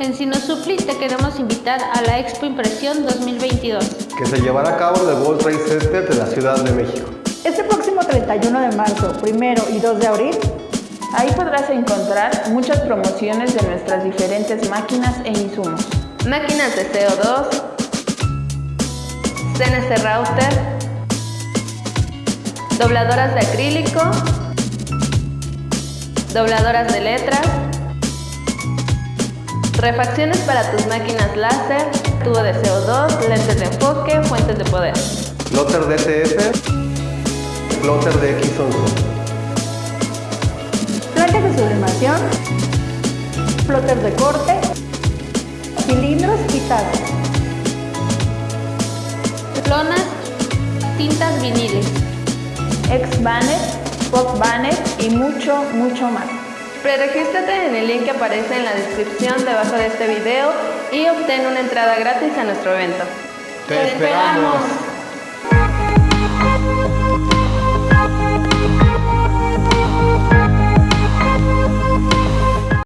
En Sinosupli te queremos invitar a la Expo Impresión 2022, que se llevará a cabo en el World Trade Center de la Ciudad de México. Este próximo 31 de marzo, 1 y 2 de abril, ahí podrás encontrar muchas promociones de nuestras diferentes máquinas e insumos. Máquinas de CO2, CNC Router, dobladoras de acrílico, dobladoras de letras, refacciones para tus máquinas láser, tubo de CO2, lentes de enfoque, fuentes de poder. Plotter DTF, plotter de X11. Placas de sublimación, plotter de corte, cilindros y tazas. Lonas, tintas viniles, ex-banners, pop-banners y mucho, mucho más. Preregístrate en el link que aparece en la descripción debajo de este video y obtén una entrada gratis a nuestro evento. ¡Te esperamos!